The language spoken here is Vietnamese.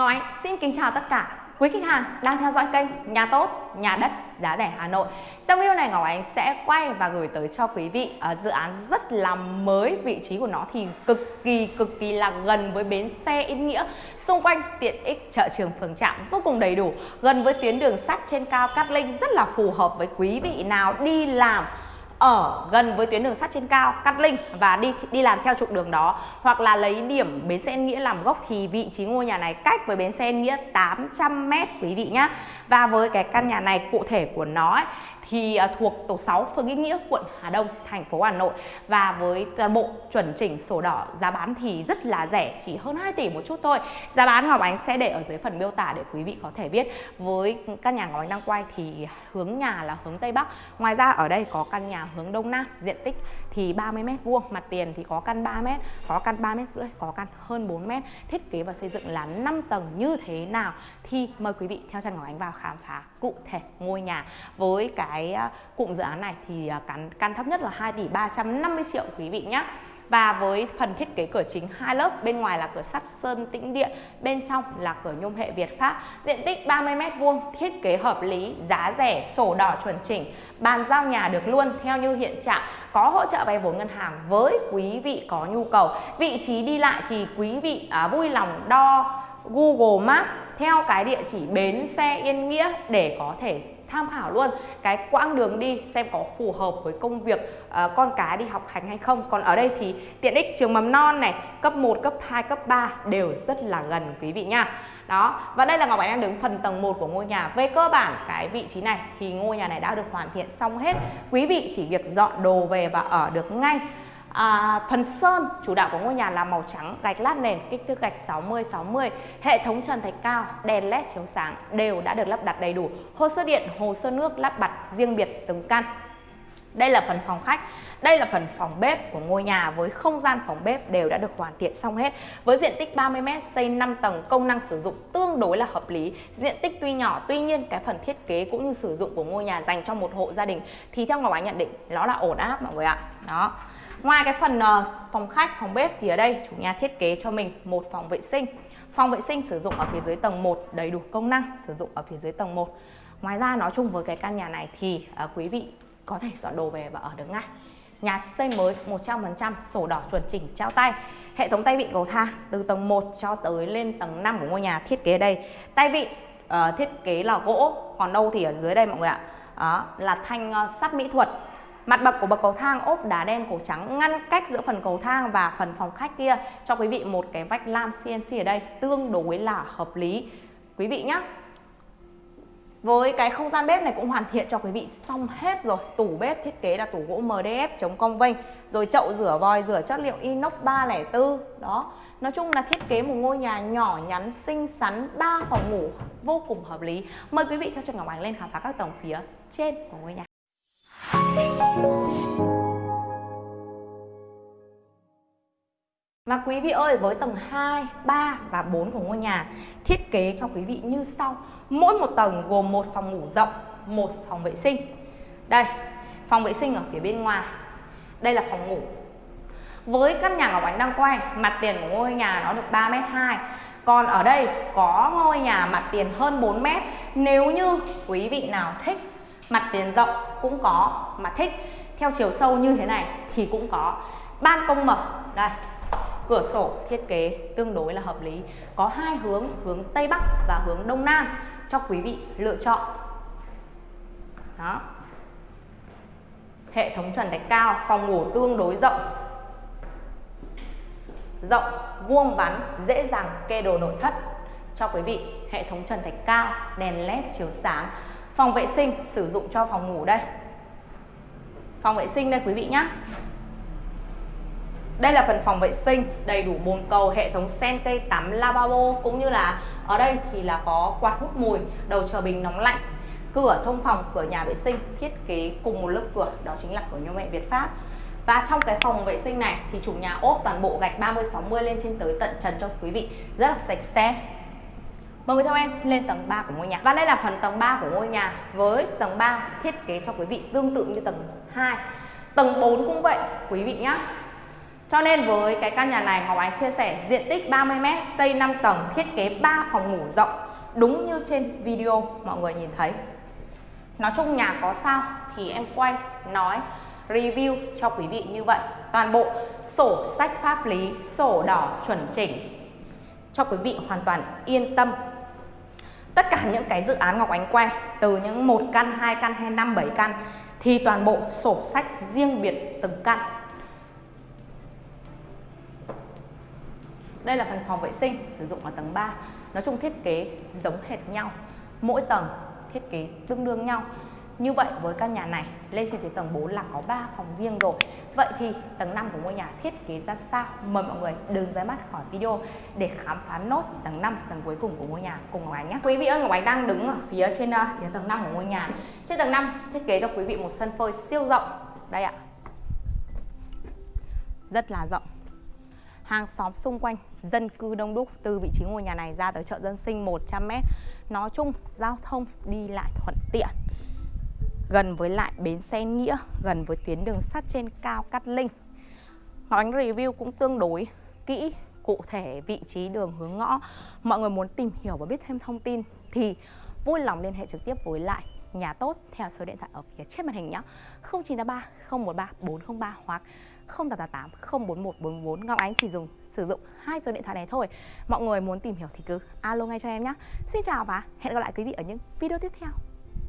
Ngọc xin kính chào tất cả. Quý khách hàng đang theo dõi kênh Nhà Tốt, Nhà Đất, Giá Rẻ Hà Nội. Trong video này Ngọc Ánh sẽ quay và gửi tới cho quý vị uh, dự án rất là mới Vị trí của nó thì cực kỳ cực kỳ là gần với bến xe Yên Nghĩa Xung quanh tiện ích chợ trường phường trạm vô cùng đầy đủ Gần với tuyến đường sắt trên cao Cát Linh rất là phù hợp với quý vị nào đi làm ở gần với tuyến đường sắt trên cao Cát Linh và đi đi làm theo trục đường đó hoặc là lấy điểm bến xe Yên Nghĩa làm gốc thì vị trí ngôi nhà này cách với bến xe Yên Nghĩa 800 m quý vị nhá. Và với cái căn nhà này cụ thể của nó ấy, thì à, thuộc tổ 6 phường Nghĩa Nghĩa, quận Hà Đông, thành phố Hà Nội và với toàn bộ chuẩn chỉnh sổ đỏ giá bán thì rất là rẻ, chỉ hơn 2 tỷ một chút thôi. Giá bán Ngọc Ánh sẽ để ở dưới phần miêu tả để quý vị có thể biết. Với căn nhà Ngọc Ánh đang quay thì hướng nhà là hướng Tây Bắc. Ngoài ra ở đây có căn nhà hướng Đông Nam, diện tích thì 30 m vuông, mặt tiền thì có căn 3 m, có căn 3 m rưỡi, có căn hơn 4 m. Thiết kế và xây dựng là 5 tầng như thế nào thì mời quý vị theo chân Ngọc Ánh vào khám phá cụ thể ngôi nhà với cái cái à, cụm dự án này thì à, căn căn thấp nhất là 2 tỷ 350 triệu quý vị nhé và với phần thiết kế cửa chính hai lớp bên ngoài là cửa sắt sơn tĩnh điện bên trong là cửa nhôm hệ Việt Pháp. Diện tích 30 m vuông thiết kế hợp lý giá rẻ sổ đỏ chuẩn chỉnh bàn giao nhà được luôn theo như hiện trạng có hỗ trợ vay vốn ngân hàng với quý vị có nhu cầu. Vị trí đi lại thì quý vị à, vui lòng đo Google Maps theo cái địa chỉ bến xe Yên Nghĩa để có thể tham khảo luôn. Cái quãng đường đi xem có phù hợp với công việc uh, con cái đi học hành hay không. Còn ở đây thì tiện ích trường mầm non này cấp 1 cấp 2 cấp 3 đều rất là gần quý vị nha. Đó và đây là Ngọc Ánh đang đứng phần tầng 1 của ngôi nhà. Về cơ bản cái vị trí này thì ngôi nhà này đã được hoàn thiện xong hết. Quý vị chỉ việc dọn đồ về và ở được ngay. À, phần sơn chủ đạo của ngôi nhà là màu trắng, gạch lát nền, kích thước gạch 60 60. Hệ thống trần thạch cao, đèn led chiếu sáng đều đã được lắp đặt đầy đủ. Hồ sơ điện, hồ sơ nước lắp đặt riêng biệt từng căn. Đây là phần phòng khách, đây là phần phòng bếp của ngôi nhà với không gian phòng bếp đều đã được hoàn thiện xong hết. Với diện tích 30m, xây 5 tầng, công năng sử dụng tương đối là hợp lý. Diện tích tuy nhỏ, tuy nhiên cái phần thiết kế cũng như sử dụng của ngôi nhà dành cho một hộ gia đình thì theo Ngọc Ánh nhận định nó là ổn áp mọi người ạ. Đó. Ngoài cái phần ờ, phòng khách, phòng bếp thì ở đây chủ nhà thiết kế cho mình một phòng vệ sinh. Phòng vệ sinh sử dụng ở phía dưới tầng 1 đầy đủ công năng sử dụng ở phía dưới tầng 1. Ngoài ra nói chung với cái căn nhà này thì uh, quý vị có thể dọn đồ về và ở được ngay. Nhà xây mới 100% sổ đỏ chuẩn chỉnh trao tay. Hệ thống tay vịn cầu thang từ tầng 1 cho tới lên tầng 5 của ngôi nhà thiết kế đây. Tay vịn uh, thiết kế là gỗ, còn đâu thì ở dưới đây mọi người ạ. Đó là thanh uh, sắt mỹ thuật Mặt bậc của bậc cầu thang, ốp đá đen cổ trắng ngăn cách giữa phần cầu thang và phần phòng khách kia. Cho quý vị một cái vách lam CNC ở đây, tương đối là hợp lý. Quý vị nhé. Với cái không gian bếp này cũng hoàn thiện cho quý vị xong hết rồi. Tủ bếp thiết kế là tủ gỗ MDF chống cong vênh, Rồi chậu rửa vòi, rửa chất liệu inox 304 Đó. Nói chung là thiết kế một ngôi nhà nhỏ nhắn, xinh xắn 3 phòng ngủ, vô cùng hợp lý. Mời quý vị theo chân Ngọc Ánh lên khám phá các tầng phía trên của ngôi nhà và quý vị ơi, với tầng 2, 3 và 4 của ngôi nhà thiết kế cho quý vị như sau. Mỗi một tầng gồm một phòng ngủ rộng, một phòng vệ sinh. Đây, phòng vệ sinh ở phía bên ngoài. Đây là phòng ngủ. Với căn nhà Ngọc Ánh đang quay, mặt tiền của ngôi nhà nó được 3m2. Còn ở đây có ngôi nhà mặt tiền hơn 4m. Nếu như quý vị nào thích mặt tiền rộng cũng có mà thích. Theo chiều sâu như thế này thì cũng có. Ban công mở, đây. Cửa sổ thiết kế tương đối là hợp lý. Có hai hướng hướng tây bắc và hướng đông nam cho quý vị lựa chọn. Đó. Hệ thống trần thạch cao, phòng ngủ tương đối rộng. Rộng, vuông vắn, dễ dàng kê đồ nội thất cho quý vị. Hệ thống trần thạch cao, đèn led chiếu sáng phòng vệ sinh sử dụng cho phòng ngủ đây. Phòng vệ sinh đây quý vị nhé đây là phần phòng vệ sinh đầy đủ bồn cầu, hệ thống sen cây tắm lavabo cũng như là ở đây thì là có quạt hút mùi, đầu chờ bình nóng lạnh, cửa thông phòng, cửa nhà vệ sinh thiết kế cùng một lớp cửa, đó chính là cửa nhôm mẹ Việt Pháp. Và trong cái phòng vệ sinh này thì chủ nhà ốp toàn bộ gạch 30 60 lên trên tới tận trần cho quý vị, rất là sạch sẽ. Mời người theo em lên tầng 3 của ngôi nhà. Và đây là phần tầng 3 của ngôi nhà Với tầng 3 thiết kế cho quý vị tương tự như tầng 2 Tầng 4 cũng vậy quý vị nhé Cho nên với cái căn nhà này Ngọc Ánh chia sẻ diện tích 30m, xây 5 tầng, thiết kế 3 phòng ngủ rộng. Đúng như trên video mọi người nhìn thấy. Nói chung nhà có sao thì em quay, nói, review cho quý vị như vậy. Toàn bộ sổ sách pháp lý, sổ đỏ chuẩn chỉnh Cho quý vị hoàn toàn yên tâm. Tất cả những cái dự án Ngọc Ánh quay Từ những một căn, hai căn hay 5, 7 căn Thì toàn bộ sổ sách riêng biệt từng căn. Đây là phần phòng vệ sinh sử dụng ở tầng 3 Nói chung thiết kế giống hệt nhau Mỗi tầng thiết kế tương đương nhau như vậy với căn nhà này lên trên phía tầng 4 là có 3 phòng riêng rồi. Vậy thì tầng 5 của ngôi nhà thiết kế ra sao? Mời mọi người đừng rời mắt khỏi video để khám phá nốt tầng 5, tầng cuối cùng của ngôi nhà cùng Ngọc Ánh nhé. Quý vị ơi, Ngọc Ánh đang đứng ở phía trên ờ, phía tầng 5 của ngôi nhà. Trên tầng 5 thiết kế cho quý vị một sân phơi siêu rộng. Đây ạ. Rất là rộng. Hàng xóm xung quanh dân cư đông đúc từ vị trí ngôi nhà này ra tới chợ dân sinh 100m nói chung giao thông đi lại thuận tiện gần với lại bến xe Nghĩa, gần với tuyến đường sắt trên cao Cát Linh. Ngọc Ánh review cũng tương đối kỹ, cụ thể vị trí đường hướng ngõ. Mọi người muốn tìm hiểu và biết thêm thông tin thì vui lòng liên hệ trực tiếp với lại nhà tốt theo số điện thoại ở phía trên màn hình nhé. 0983 013 403 hoặc 0888 041 44 Ngọc Ánh chỉ dùng sử dụng hai số điện thoại này thôi. Mọi người muốn tìm hiểu thì cứ alo ngay cho em nhé. Xin chào và hẹn gặp lại quý vị ở những video tiếp theo.